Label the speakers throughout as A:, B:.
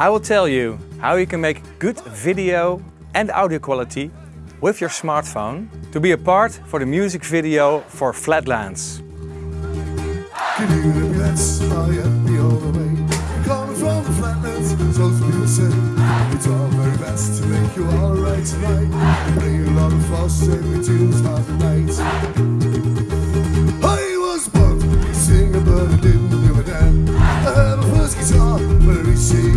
A: I will tell you how you can make good video and audio quality with your smartphone to be a part for the music video for Flatlands.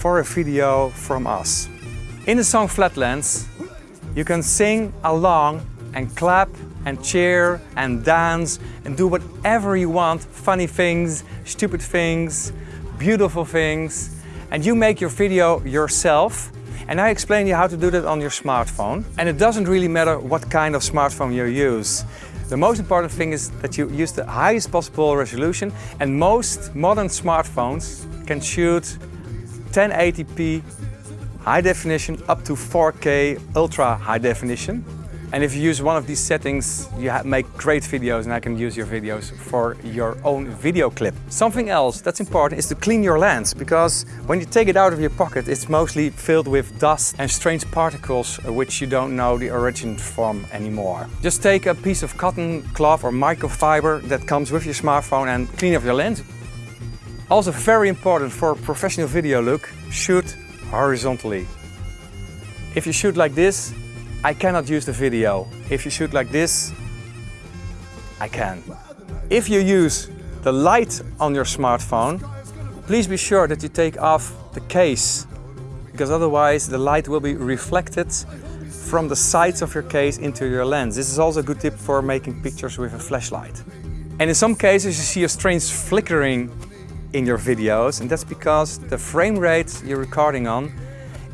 A: for a video from us. In the song Flatlands, you can sing along and clap and cheer and dance and do whatever you want. Funny things, stupid things, beautiful things. And you make your video yourself. And I explain you how to do that on your smartphone. And it doesn't really matter what kind of smartphone you use. The most important thing is that you use the highest possible resolution and most modern smartphones can shoot 1080p high definition up to 4K ultra high definition. And if you use one of these settings, you make great videos and I can use your videos for your own video clip. Something else that's important is to clean your lens because when you take it out of your pocket, it's mostly filled with dust and strange particles uh, which you don't know the origin from anymore. Just take a piece of cotton cloth or microfiber that comes with your smartphone and clean off your lens. Also very important for a professional video look, shoot horizontally. If you shoot like this, I cannot use the video. If you shoot like this, I can. If you use the light on your smartphone, please be sure that you take off the case because otherwise the light will be reflected from the sides of your case into your lens. This is also a good tip for making pictures with a flashlight. And in some cases you see a strange flickering in your videos and that's because the frame rate you're recording on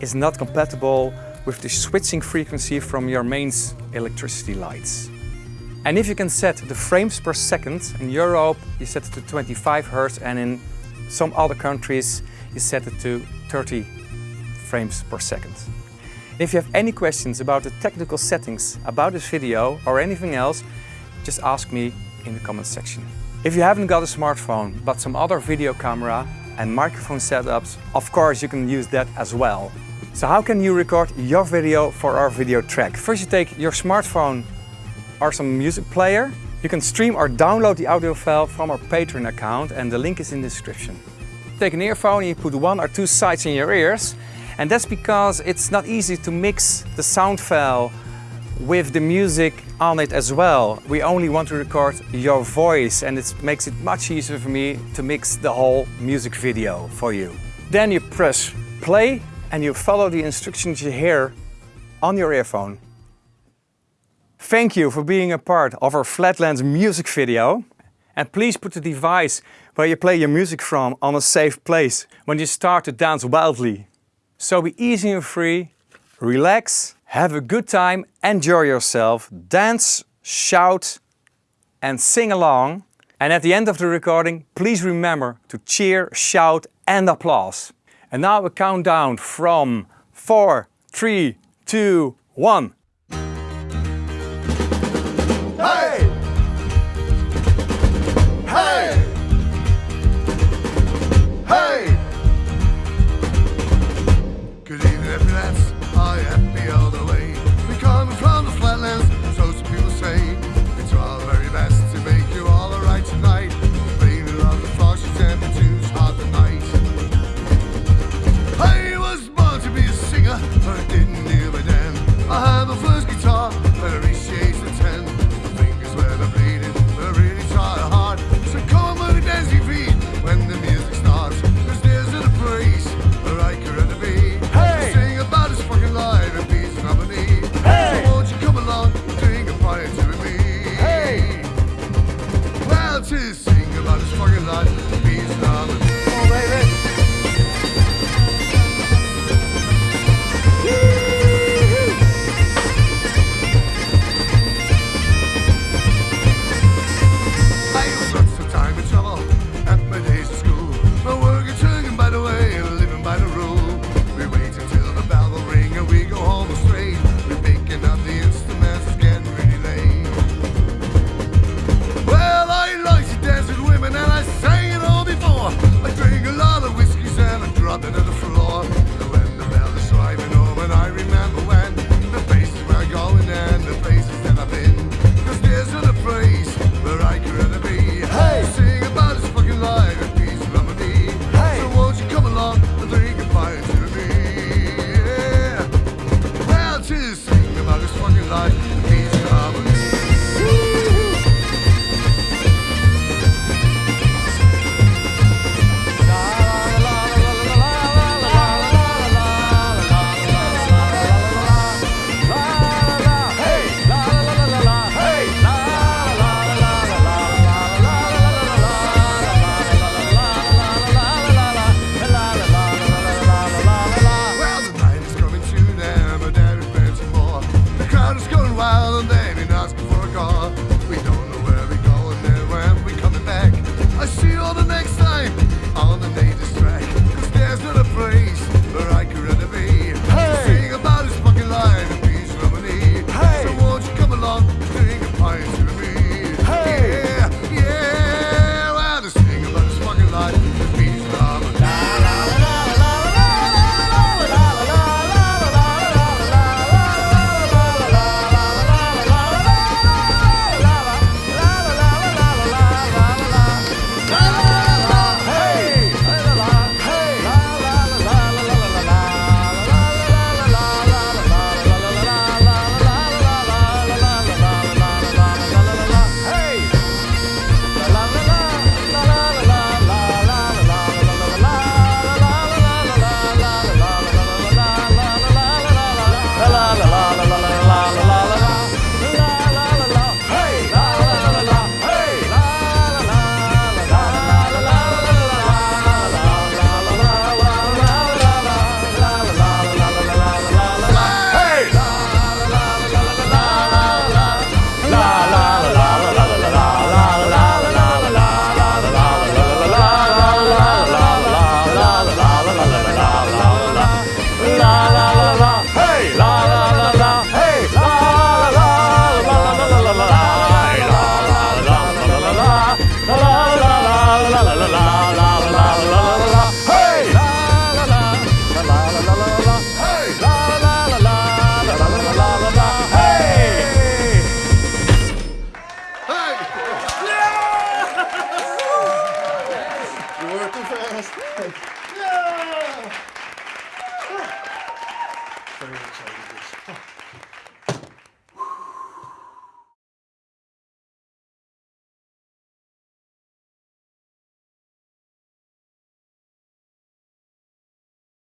A: is not compatible with the switching frequency from your mains electricity lights. And if you can set the frames per second, in Europe you set it to 25 Hz and in some other countries you set it to 30 frames per second. If you have any questions about the technical settings about this video or anything else, just ask me in the comment section. If you haven't got a smartphone but some other video camera and microphone setups, of course you can use that as well. So how can you record your video for our video track? First you take your smartphone or some music player. You can stream or download the audio file from our Patreon account and the link is in the description. Take an earphone and you put one or two sides in your ears and that's because it's not easy to mix the sound file with the music on it as well. We only want to record your voice and it makes it much easier for me to mix the whole music video for you. Then you press play and you follow the instructions you hear on your earphone. Thank you for being a part of our Flatlands music video. And please put the device where you play your music from on a safe place when you start to dance wildly. So be easy and free, relax, have a good time, enjoy yourself, dance, shout and sing along. And at the end of the recording, please remember to cheer, shout and applause. And now a countdown from four, three, two, one.